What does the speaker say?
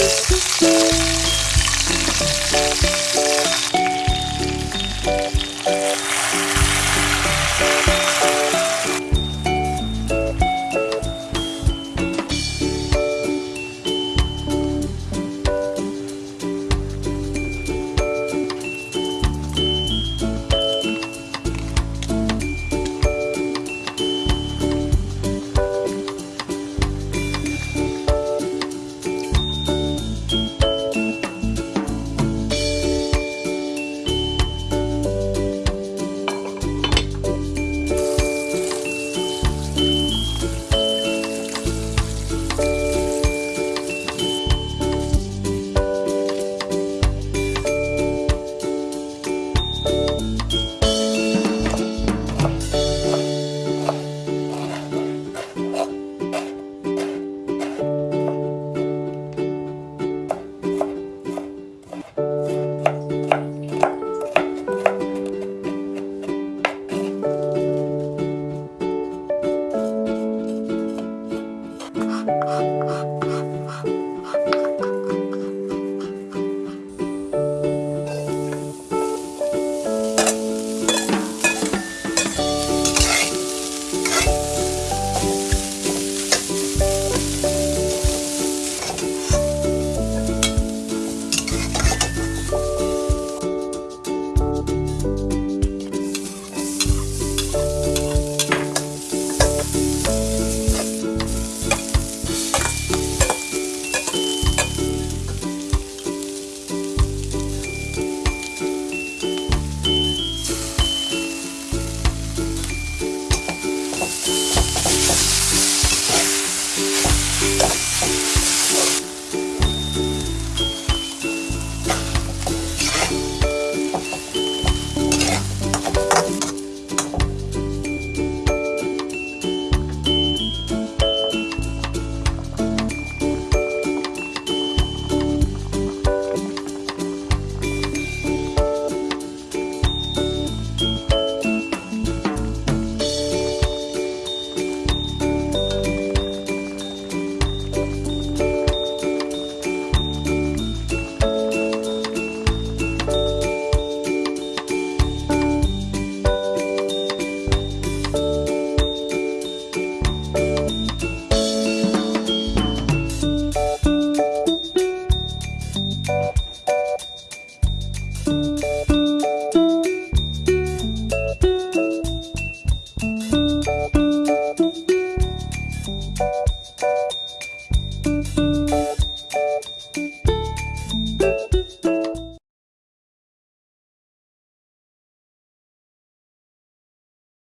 Música